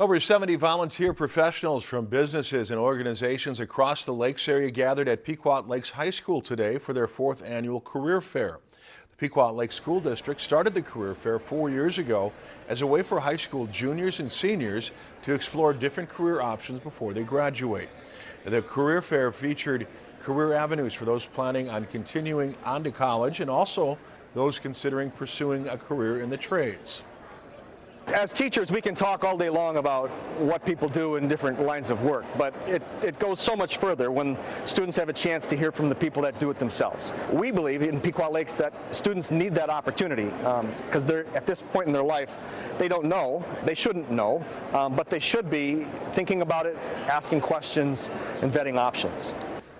Over 70 volunteer professionals from businesses and organizations across the lakes area gathered at Pequot Lakes High School today for their fourth annual career fair. The Pequot Lakes School District started the career fair four years ago as a way for high school juniors and seniors to explore different career options before they graduate. The career fair featured career avenues for those planning on continuing on to college and also those considering pursuing a career in the trades as teachers, we can talk all day long about what people do in different lines of work, but it, it goes so much further when students have a chance to hear from the people that do it themselves. We believe in Pequot Lakes that students need that opportunity because um, they're at this point in their life, they don't know, they shouldn't know, um, but they should be thinking about it, asking questions, and vetting options.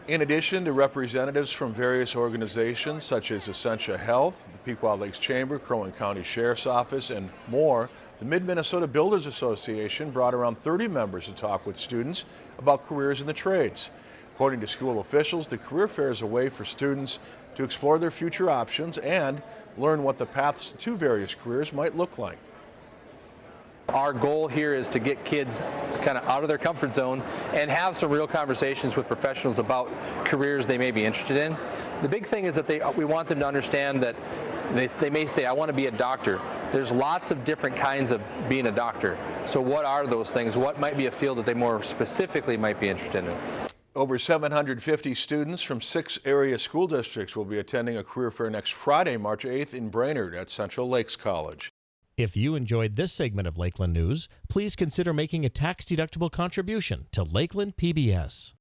In addition to representatives from various organizations such as Essentia Health, the Pequot Lakes Chamber, Crow Wing County Sheriff's Office, and more, the Mid-Minnesota Builders Association brought around 30 members to talk with students about careers in the trades. According to school officials, the career fair is a way for students to explore their future options and learn what the paths to various careers might look like. Our goal here is to get kids kind of out of their comfort zone and have some real conversations with professionals about careers they may be interested in. The big thing is that they, we want them to understand that they, they may say, I want to be a doctor. There's lots of different kinds of being a doctor. So what are those things? What might be a field that they more specifically might be interested in? Over 750 students from six area school districts will be attending a career fair next Friday, March 8th in Brainerd at Central Lakes College. If you enjoyed this segment of Lakeland News, please consider making a tax-deductible contribution to Lakeland PBS.